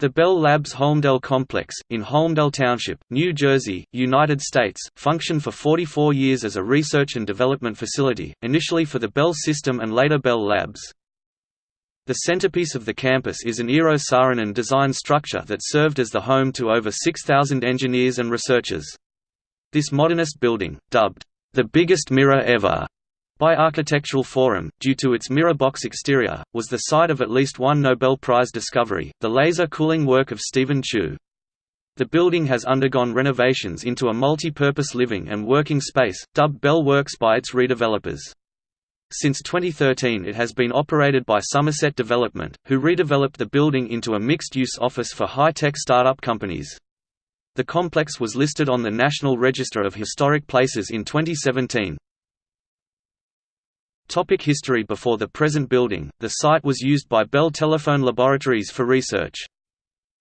The Bell Labs Holmdel Complex, in Holmdel Township, New Jersey, United States, functioned for 44 years as a research and development facility, initially for the Bell System and later Bell Labs. The centerpiece of the campus is an Eero Saarinen design structure that served as the home to over 6,000 engineers and researchers. This modernist building, dubbed, "...the biggest mirror ever", by Architectural Forum, due to its mirror box exterior, was the site of at least one Nobel Prize discovery, the laser cooling work of Stephen Chu. The building has undergone renovations into a multi-purpose living and working space, dubbed Bell Works by its redevelopers. Since 2013 it has been operated by Somerset Development, who redeveloped the building into a mixed-use office for high-tech startup companies. The complex was listed on the National Register of Historic Places in 2017. Topic history Before the present building, the site was used by Bell Telephone Laboratories for research.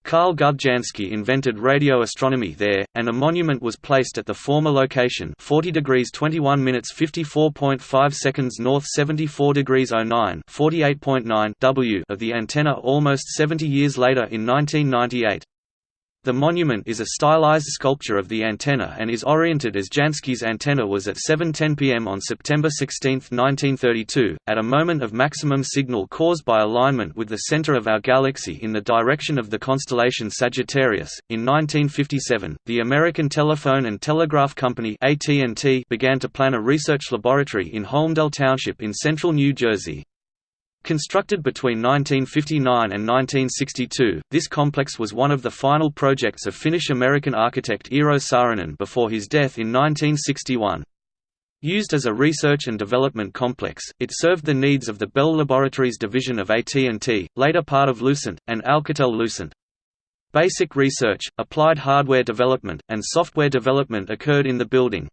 Karl Guthe Jansky invented radio astronomy there, and a monument was placed at the former location 40 degrees 21 minutes 54.5 seconds north 74 degrees 09 48.9 W of the antenna almost 70 years later in 1998. The monument is a stylized sculpture of the antenna and is oriented as Jansky's antenna was at 7.10 pm on September 16, 1932, at a moment of maximum signal caused by alignment with the center of our galaxy in the direction of the constellation Sagittarius. In 1957, the American Telephone and Telegraph Company AT&T began to plan a research laboratory in Holmdel Township in central New Jersey. Constructed between 1959 and 1962, this complex was one of the final projects of Finnish-American architect Eero Saarinen before his death in 1961. Used as a research and development complex, it served the needs of the Bell Laboratories division of AT&T, later part of Lucent, and Alcatel-Lucent. Basic research, applied hardware development, and software development occurred in the building.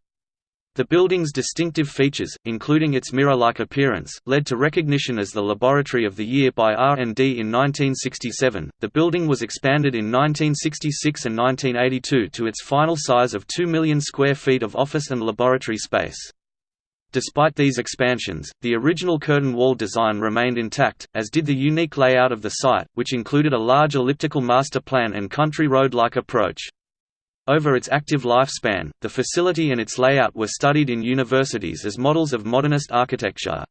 The building's distinctive features, including its mirror-like appearance, led to recognition as the Laboratory of the Year by R&D in 1967. The building was expanded in 1966 and 1982 to its final size of 2 million square feet of office and laboratory space. Despite these expansions, the original curtain wall design remained intact, as did the unique layout of the site, which included a large elliptical master plan and country road-like approach. Over its active lifespan, the facility and its layout were studied in universities as models of modernist architecture.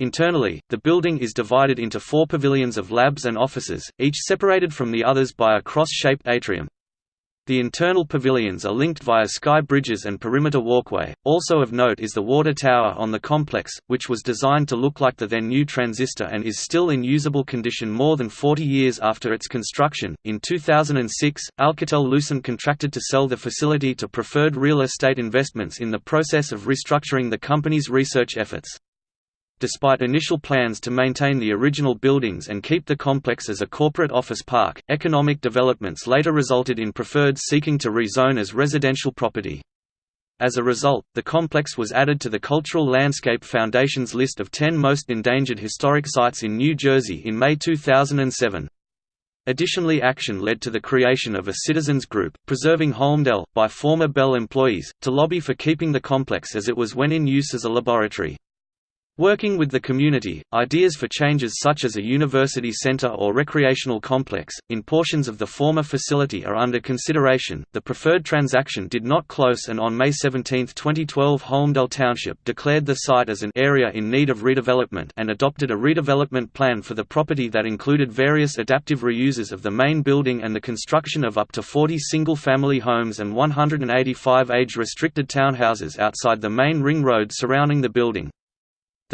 Internally, the building is divided into four pavilions of labs and offices, each separated from the others by a cross-shaped atrium. The internal pavilions are linked via sky bridges and perimeter walkway. Also of note is the water tower on the complex, which was designed to look like the then new transistor and is still in usable condition more than 40 years after its construction. In 2006, Alcatel Lucent contracted to sell the facility to Preferred Real Estate Investments in the process of restructuring the company's research efforts. Despite initial plans to maintain the original buildings and keep the complex as a corporate office park, economic developments later resulted in Preferred seeking to rezone as residential property. As a result, the complex was added to the Cultural Landscape Foundation's list of 10 most endangered historic sites in New Jersey in May 2007. Additionally action led to the creation of a citizens group, Preserving Holmdel, by former Bell employees, to lobby for keeping the complex as it was when in use as a laboratory. Working with the community, ideas for changes such as a university center or recreational complex in portions of the former facility are under consideration. The preferred transaction did not close, and on May 17, 2012, Holmdel Township declared the site as an area in need of redevelopment and adopted a redevelopment plan for the property that included various adaptive reuses of the main building and the construction of up to 40 single-family homes and 185 age-restricted townhouses outside the main ring road surrounding the building.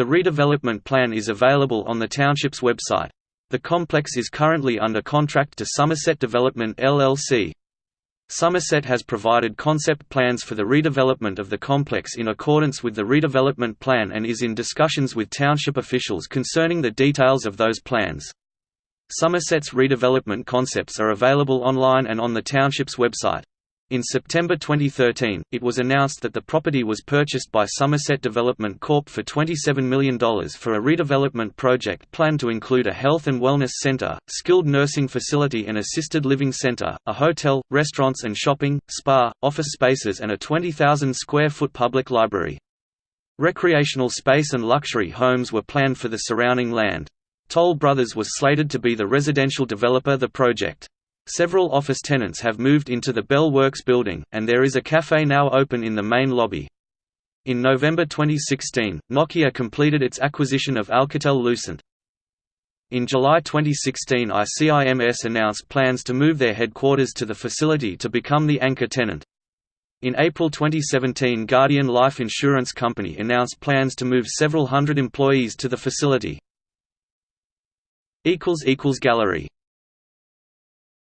The redevelopment plan is available on the township's website. The complex is currently under contract to Somerset Development LLC. Somerset has provided concept plans for the redevelopment of the complex in accordance with the redevelopment plan and is in discussions with township officials concerning the details of those plans. Somerset's redevelopment concepts are available online and on the township's website. In September 2013, it was announced that the property was purchased by Somerset Development Corp for $27 million for a redevelopment project planned to include a health and wellness center, skilled nursing facility and assisted living center, a hotel, restaurants and shopping, spa, office spaces and a 20,000 square foot public library. Recreational space and luxury homes were planned for the surrounding land. Toll Brothers was slated to be the residential developer the project. Several office tenants have moved into the Bell Works building, and there is a cafe now open in the main lobby. In November 2016, Nokia completed its acquisition of Alcatel-Lucent. In July 2016 ICIMS announced plans to move their headquarters to the facility to become the anchor tenant. In April 2017 Guardian Life Insurance Company announced plans to move several hundred employees to the facility. Gallery